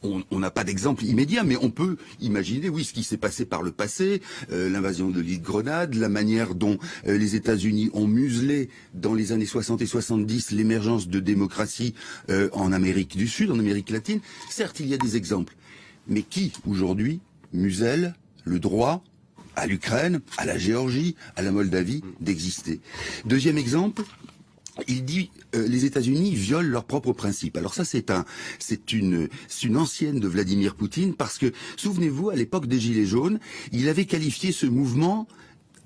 on n'a pas d'exemple immédiat, mais on peut imaginer, oui, ce qui s'est passé par le passé, euh, l'invasion de l'île Grenade, la manière dont euh, les États-Unis ont muselé dans les années 60 et 70 l'émergence de démocratie en Amérique du Sud, en Amérique latine. Certes, il y a des exemples, mais qui aujourd'hui muselle le droit à l'Ukraine, à la Géorgie, à la Moldavie d'exister. Deuxième exemple, il dit euh, les États-Unis violent leurs propres principes. Alors ça c'est un c'est une c'est une ancienne de Vladimir Poutine parce que souvenez-vous à l'époque des gilets jaunes, il avait qualifié ce mouvement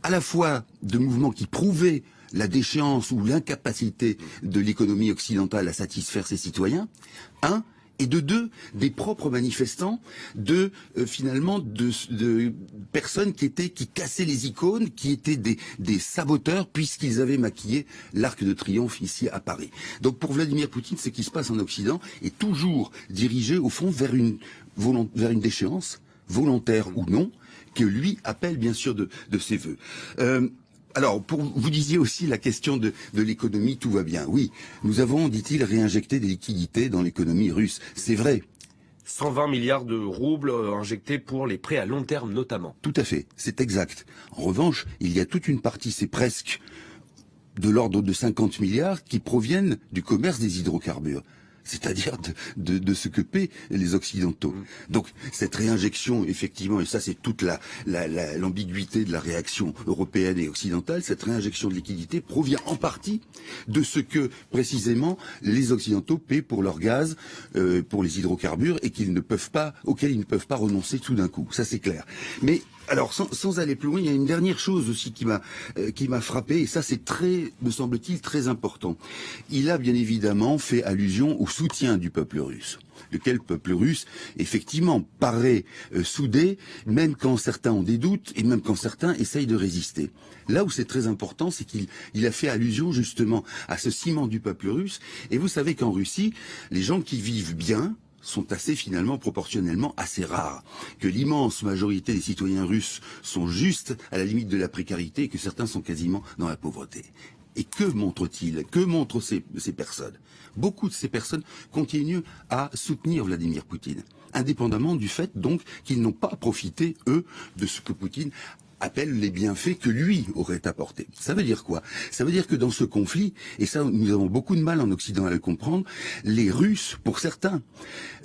à la fois de mouvement qui prouvait la déchéance ou l'incapacité de l'économie occidentale à satisfaire ses citoyens, un, et de deux des propres manifestants de euh, finalement de, personnes qui étaient qui cassaient les icônes qui étaient des, saboteurs puisqu'ils avaient maquillé l'arc de triomphe ici à Paris. Donc pour Vladimir Poutine ce qui se passe en Occident est toujours dirigé au fond vers une vers une déchéance volontaire ou non que lui appelle bien sûr de, de ses voeux. Euh, alors, pour, vous disiez aussi la question de, l'économie, tout va bien. Oui, nous avons, dit-il, réinjecté des liquidités dans l'économie russe. C'est vrai. 120 milliards de roubles euh, injectés pour les prêts à long terme notamment. Tout à fait, c'est exact. En revanche, il y a toute une partie, c'est presque de l'ordre de 50 milliards qui proviennent du commerce des hydrocarbures c'est-à-dire de, de, ce que paient les Occidentaux. Mm. Donc cette réinjection, effectivement, et ça c'est toute la, l'ambiguïté de la réaction européenne et occidentale, cette réinjection de liquidité provient en partie de ce que précisément les Occidentaux paient pour leur gaz, euh, pour les hydrocarbures, et qu'ils ne peuvent pas, auxquels ils ne peuvent pas renoncer tout d'un coup. Ça c'est clair. Mais alors, sans, aller plus loin, il y a une dernière chose aussi qui m'a euh, qui m'a frappé, et ça c'est très, me semble-t-il, très important. Il a bien évidemment fait allusion au soutien du peuple russe lequel peuple russe, effectivement, paraît euh, soudé, même quand certains ont des doutes et même quand certains essayent de résister. Là où c'est très important, c'est qu'il il a fait allusion justement à ce ciment du peuple russe. Et vous savez qu'en Russie, les gens qui vivent bien, sont assez finalement proportionnellement assez rares, que l'immense majorité des citoyens russes sont juste à la limite de la précarité et que certains sont quasiment dans la pauvreté. Et que montrent-ils? Que montrent ces, personnes? Beaucoup de ces personnes continuent à soutenir Vladimir Poutine indépendamment du fait donc qu'ils n'ont pas profité, eux, de ce que Poutine appelle les bienfaits que lui aurait apportés. Ça veut dire quoi? Ça veut dire que dans ce conflit, et ça nous avons beaucoup de mal en Occident à le comprendre, les Russes, pour certains,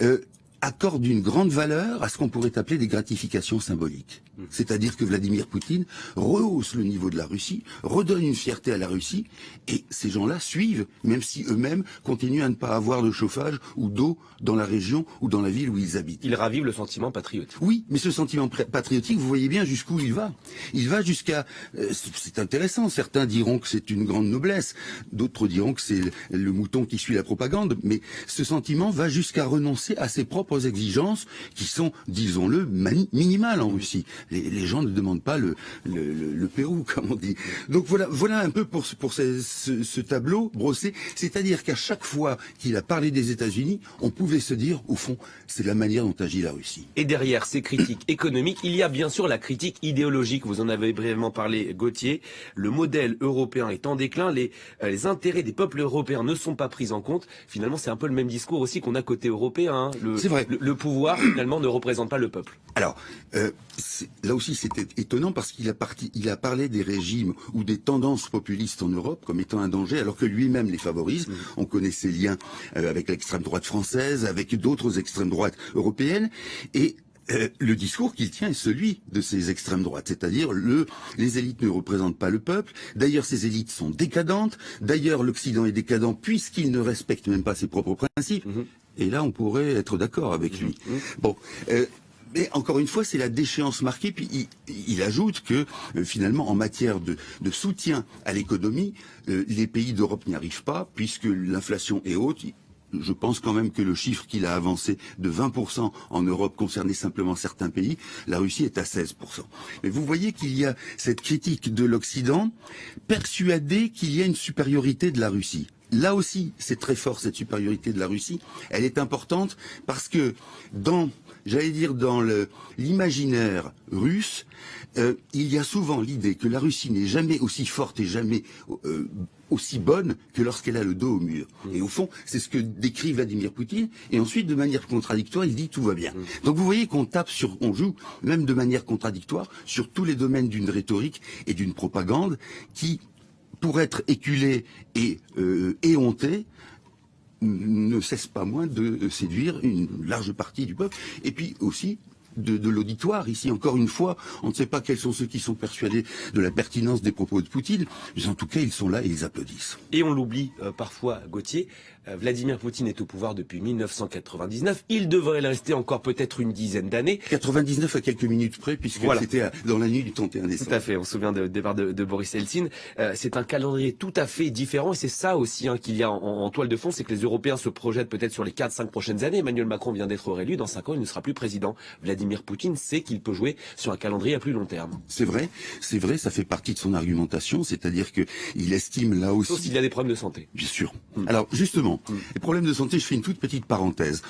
euh, accorde une grande valeur à ce qu'on pourrait appeler des gratifications symboliques. Mmh. C'est-à-dire que Vladimir Poutine rehausse le niveau de la Russie, redonne une fierté à la Russie, et ces gens-là suivent, même si eux-mêmes continuent à ne pas avoir de chauffage ou d'eau dans la région ou dans la ville où ils habitent. Ils ravivent le sentiment patriotique. Oui, mais ce sentiment patriotique, vous voyez bien jusqu'où il va. Il va jusqu'à... Euh, c'est intéressant, certains diront que c'est une grande noblesse, d'autres diront que c'est le mouton qui suit la propagande, mais ce sentiment va jusqu'à renoncer à ses propres exigences qui sont, disons-le, minimales en Russie. Les, gens ne demandent pas le, le, Pérou, comme on dit. Donc voilà, voilà un peu pour, pour ce, tableau brossé. C'est-à-dire qu'à chaque fois qu'il a parlé des États-Unis, on pouvait se dire, au fond, c'est la manière dont agit la Russie. Et derrière ces critiques économiques, il y a bien sûr la critique idéologique. Vous en avez brièvement parlé, Gauthier. Le modèle européen est en déclin. Les, euh, les intérêts des peuples européens ne sont pas pris en compte. Finalement, c'est un peu le même discours aussi qu'on a côté européen. Hein. C'est vrai le, pouvoir finalement ne représente pas le peuple. Alors, euh, là aussi c'était étonnant parce qu'il a, il a parlé des régimes ou des tendances populistes en Europe comme étant un danger alors que lui-même les favorise. Mmh. On connaît ses liens euh, avec l'extrême droite française, avec d'autres extrêmes droites européennes et euh, le discours qu'il tient est celui de ces extrêmes droites, c'est-à-dire le les élites ne représentent pas le peuple. D'ailleurs, ces élites sont décadentes. D'ailleurs, l'Occident est décadent puisqu'il ne respecte même pas ses propres principes. Mmh. Et là, on pourrait être d'accord avec lui. Mmh. Bon, euh, mais encore une fois, c'est la déchéance marquée. Puis il, ajoute que euh, finalement, en matière de, soutien à l'économie, euh, les pays d'Europe n'y arrivent pas puisque l'inflation est haute. Je pense quand même que le chiffre qu'il a avancé de 20% en Europe concernait simplement certains pays. La Russie est à 16%. Mais vous voyez qu'il y a cette critique de l'Occident persuadé qu'il y a une supériorité de la Russie. Là aussi, c'est très fort cette supériorité de la Russie. Elle est importante parce que dans j'allais dire, dans l'imaginaire russe, euh, il y a souvent l'idée que la Russie n'est jamais aussi forte et jamais euh, aussi bonne que lorsqu'elle a le dos au mur. Mm. Et au fond, c'est ce que décrit Vladimir Poutine. Et ensuite, de manière contradictoire, il dit tout va bien. Mm. Donc vous voyez qu'on tape sur, on joue même de manière contradictoire sur tous les domaines d'une rhétorique et d'une propagande qui, pour être éculée et euh, éhontée, ne cesse pas moins de séduire une large partie du peuple, et puis aussi de, l'auditoire. Ici, encore une fois, on ne sait pas quels sont ceux qui sont persuadés de la pertinence des propos de Poutine, mais en tout cas, ils sont là et ils applaudissent. Et on l'oublie euh, parfois, Gauthier, euh, Vladimir Poutine est au pouvoir depuis 1999. Il devrait le rester encore peut-être une dizaine d'années. 99 à quelques minutes près, puisque c'était dans la nuit du 31 décembre. Tout à fait. On se souvient du départ de, Boris Eltsine. Euh, c'est un calendrier tout à fait différent, et c'est ça aussi hein, qu'il y a en, toile de fond, c'est que les Européens se projettent peut-être sur les 4-5 prochaines années. Emmanuel Macron vient d'être réélu. Dans 5 ans, il ne sera plus président. Vladimir Poutine sait qu'il peut jouer sur un calendrier à plus long terme. C'est vrai. C'est vrai. Ça fait partie de son argumentation, c'est-à-dire que il estime là aussi. Sauf s'il y a des problèmes de santé. Bien sûr. Hmm. Alors justement, hmm. les problèmes de santé, je fais une toute petite parenthèse.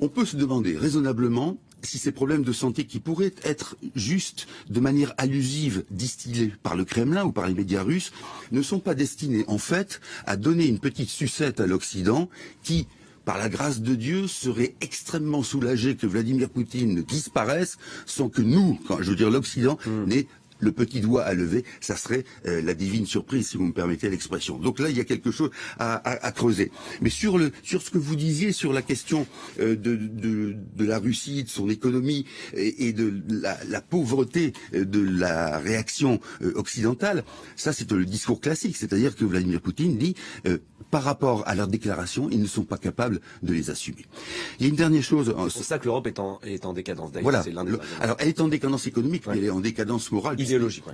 On peut se demander raisonnablement si ces problèmes de santé qui pourraient être juste de manière allusive distillés par le Kremlin ou par les médias russes ne sont pas destinés en fait à donner une petite sucette à l'Occident qui par la grâce de Dieu, serait extrêmement soulagé que Vladimir Poutine disparaisse sans que nous, quand je veux dire l'Occident, hmm. n'ait le petit doigt à lever, ça serait euh, la divine surprise, si vous me permettez l'expression. Donc là, il y a quelque chose à, creuser. Mais sur le sur ce que vous disiez sur la question euh, de, de, la Russie, de son économie et, de la, la, pauvreté euh, de la réaction occidentale, ça c'est le discours classique, c'est-à-dire que Vladimir Poutine dit par rapport à leurs déclarations, ils ne sont pas capables de les assumer. Il y a une dernière chose. C'est pour ça que l'Europe est en, est en décadence. Voilà. alors, elle est en décadence économique, mais elle est en décadence morale.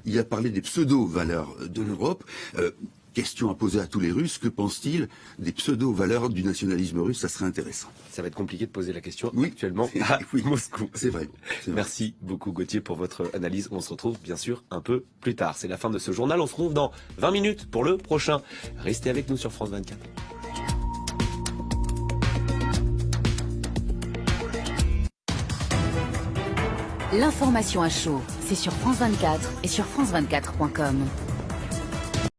Il a parlé des pseudo-valeurs de l'Europe. Euh, question à poser à tous les Russes, que pensent-ils des pseudo-valeurs du nationalisme russe? Ça serait intéressant. Ça va être compliqué de poser la question actuellement à Moscou. C'est vrai. Merci beaucoup Gauthier pour votre analyse. On se retrouve bien sûr un peu plus tard. C'est la fin de ce journal. On se retrouve dans 20 minutes pour le prochain. Restez avec nous sur France 24. L'information à chaud, c'est sur France 24 et sur France24.com.